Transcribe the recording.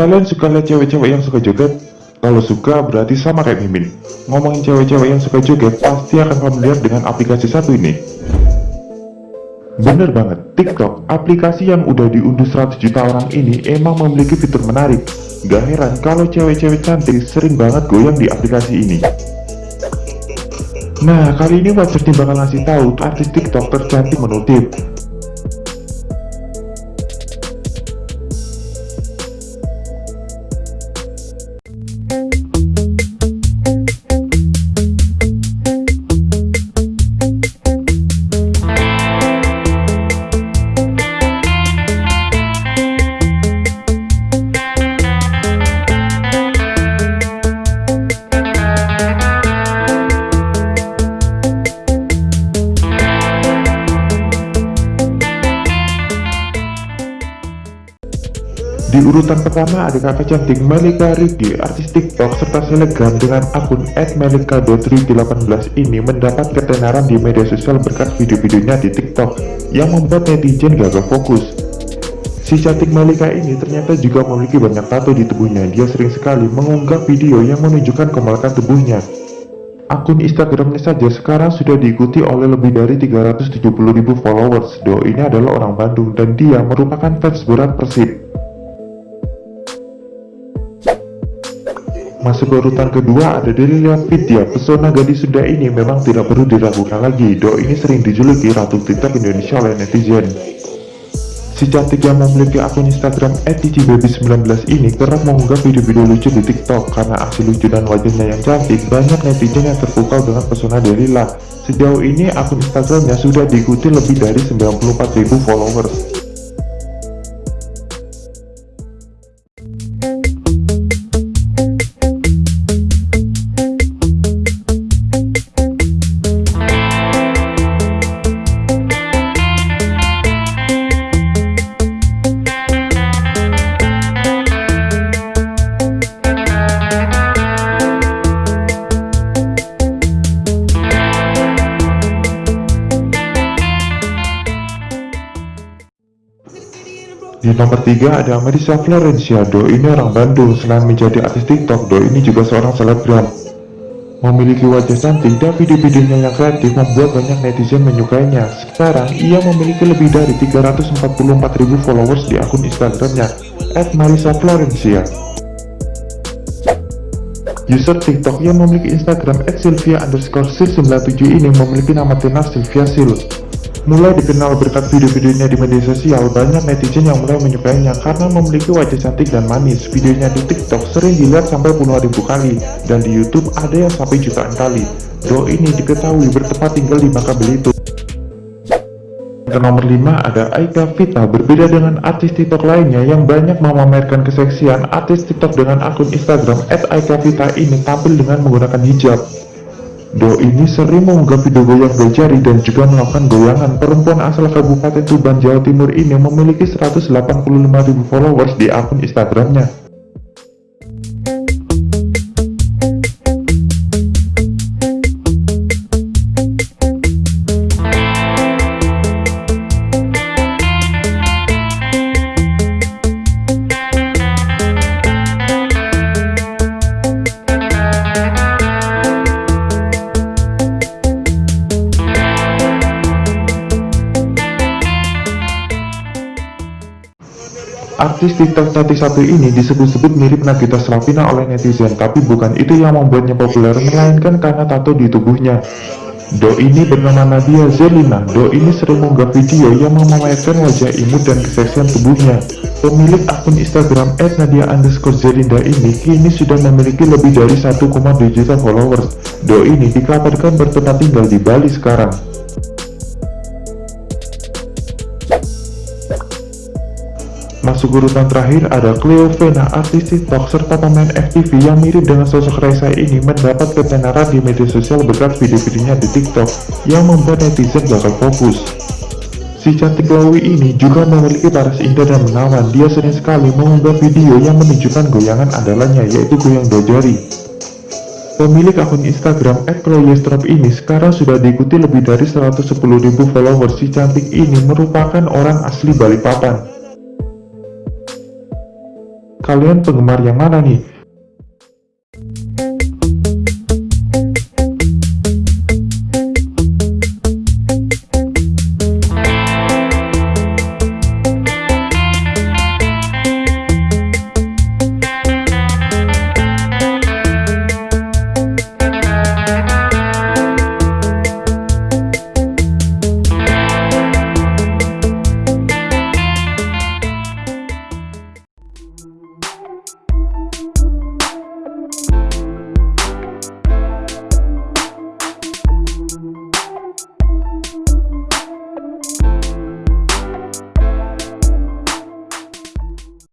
Kalian suka lihat cewek-cewek yang suka joget? Kalau suka berarti sama kayak Mimin. Ngomongin cewek-cewek yang suka joget pasti akan familiar dengan aplikasi satu ini. Bener banget, TikTok, aplikasi yang udah diunduh 100 juta orang ini emang memiliki fitur menarik. Gak heran kalau cewek-cewek cantik sering banget goyang di aplikasi ini. Nah, kali ini Team bakal ngasih tahu artis TikTok tercantik menurut Urutan pertama ada kakak cantik Melika Rigi, artis TikTok serta selebgram dengan akun @melika.rigi18 ini mendapat ketenaran di media sosial berkat video-videonya di TikTok yang membuat netizen gagal fokus. Si cantik Melika ini ternyata juga memiliki banyak tato di tubuhnya. Dia sering sekali mengunggah video yang menunjukkan kemalakan tubuhnya. Akun Instagramnya saja sekarang sudah diikuti oleh lebih dari 370.000 followers. Do ini adalah orang Bandung dan dia merupakan fans berat Persib. Masuk ke urutan kedua ada Delilia Vidya Pesona gadis Sunda ini memang tidak perlu diragukan lagi. Do ini sering dijuluki Ratu TikTok Indonesia oleh netizen. Si cantik yang memiliki akun Instagram @ticbaby19 ini kerap mengunggah video-video lucu di TikTok. Karena aksi lucu dan wajahnya yang cantik banyak netizen yang terpukau dengan pesona Delila Sejauh ini akun Instagramnya sudah diikuti lebih dari 94.000 followers Di nomor 3 ada Marisa Florencia, Do ini orang Bandung, selain menjadi artis TikTok, Do ini juga seorang selebgram. Memiliki wajah cantik dan video-videonya yang kreatif membuat banyak netizen menyukainya. Sekarang, ia memiliki lebih dari 344.000 followers di akun Instagramnya, Marisa Florencia. User TikTok yang memiliki Instagram @sylvia underscore 97 ini memiliki nama tenar Sylvia Sil. Mulai dikenal berkat video-videonya di media sosial, banyak netizen yang mulai menyukainya karena memiliki wajah cantik dan manis. Videonya di TikTok sering dilihat sampai puluhan ribu kali, dan di YouTube ada yang sampai jutaan kali. Do ini diketahui bertempat tinggal di Bangka Belitung. Ke nomor 5 ada Aika Vita berbeda dengan artis TikTok lainnya yang banyak memamerkan keseksian artis TikTok dengan akun Instagram @aika_vita ini tampil dengan menggunakan hijab Do ini sering mengunggah video goyang jari dan juga melakukan goyangan. Perempuan asal Kabupaten Tuban, Jawa Timur ini memiliki 185.000 followers di akun Instagramnya. Artis TikTok cantik satu ini disebut-sebut mirip Nagita Slavina oleh netizen, tapi bukan itu yang membuatnya populer, melainkan karena tato di tubuhnya. Do ini bernama Nadia Zelina. Do ini sering mengunggah video yang memamerkan wajah imut dan keseksian tubuhnya. Pemilik akun Instagram @nadia underscore Zelinda ini kini sudah memiliki lebih dari 1,2 juta followers. Do ini dikabarkan bertempat tinggal di Bali sekarang. Masuk urutan terakhir ada Cleo Vena, artis TikTok serta pemain FTV yang mirip dengan sosok Raisa ini mendapat ketenaran di media sosial berkat video-videonya di TikTok yang membuat netizen gagal fokus. Si cantik Chloe ini juga memiliki paras indah dan menawan. Dia sering sekali mengunggah video yang menunjukkan goyangan andalannya yaitu goyang dojari. Pemilik akun Instagram @chloestrop ini sekarang sudah diikuti lebih dari 110.000 followers. Si cantik ini merupakan orang asli Balikpapan. Kalian penggemar yang mana nih?